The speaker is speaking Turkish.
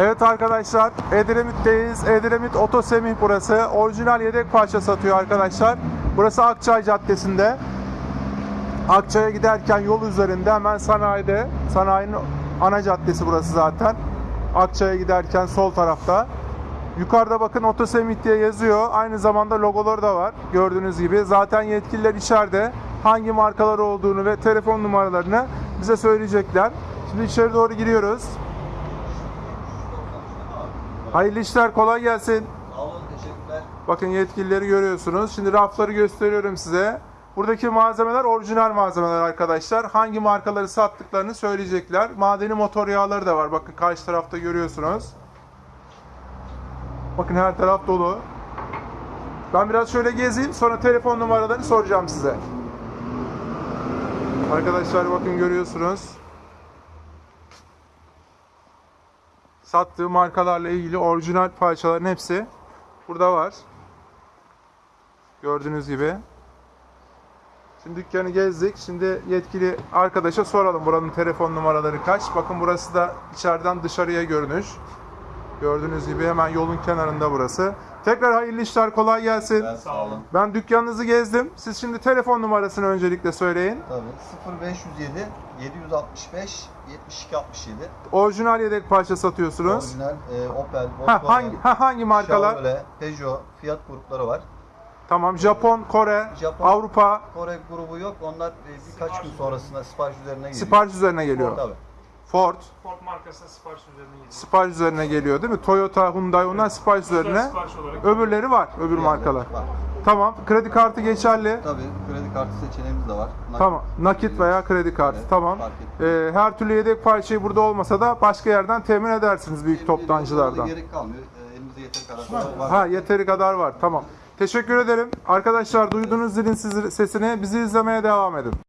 Evet arkadaşlar Edremit'teyiz. Edremit Oto Semih burası. Orijinal yedek parça satıyor arkadaşlar. Burası Akçay Caddesi'nde. Akçay'a giderken yol üzerinde hemen sanayide. Sanayinin ana caddesi burası zaten. Akçay'a giderken sol tarafta. Yukarıda bakın Oto Semih diye yazıyor. Aynı zamanda logoları da var. Gördüğünüz gibi. Zaten yetkililer içeride hangi markalar olduğunu ve telefon numaralarını bize söyleyecekler. Şimdi içeri doğru giriyoruz. Hayırlı işler, kolay gelsin. Sağ olun, teşekkürler. Bakın yetkilileri görüyorsunuz. Şimdi rafları gösteriyorum size. Buradaki malzemeler orijinal malzemeler arkadaşlar. Hangi markaları sattıklarını söyleyecekler. Madeni motor yağları da var. Bakın karşı tarafta görüyorsunuz. Bakın her taraf dolu. Ben biraz şöyle gezeyim. Sonra telefon numaralarını soracağım size. Arkadaşlar bakın görüyorsunuz. Sattığı markalarla ilgili orijinal parçaların hepsi burada var. Gördüğünüz gibi. Şimdi dükkanı gezdik. Şimdi yetkili arkadaşa soralım buranın telefon numaraları kaç. Bakın burası da içeriden dışarıya görünüş. Gördüğünüz gibi hemen yolun kenarında burası. Tekrar hayırlı işler, kolay gelsin. Ben sağ olun. Ben dükkanınızı gezdim. Siz şimdi telefon numarasını öncelikle söyleyin. Tabii 0507 765 72 67. Orijinal yedek parça satıyorsunuz. Orijinal e, Opel, Ha, Volkswagen, hangi ha, hangi markalar? Chevrolet, Peugeot, Fiat grupları var. Tamam. Japon, Kore, Japon. Avrupa Kore grubu yok. Onlar e, birkaç gün sonrasında sipariş üzerine geliyor. sipariş üzerine geliyor. Tabii. Ford Ford markasına sipariş üzerine geliyor. sipariş üzerine geliyor değil mi? Toyota, Hyundai onlar sipariş üzerine. Sipariş olarak. Öbürleri var, öbür markalar. Var. Tamam. Kredi kartı geçerli. Tabii kredi kartı seçeneğimiz de var. Nakit- Tamam. Nakit veya kredi kartı. Evet, tamam. Ee, her türlü yedek parçayı burada olmasa da başka yerden temin edersiniz büyük toptancılardan. Gerek kalmıyor. E, Elimizde yeteri kadar var. Ha yeteri kadar var. Tamam. Teşekkür ederim. Arkadaşlar duyduğunuz zilin sesini bizi izlemeye devam edin.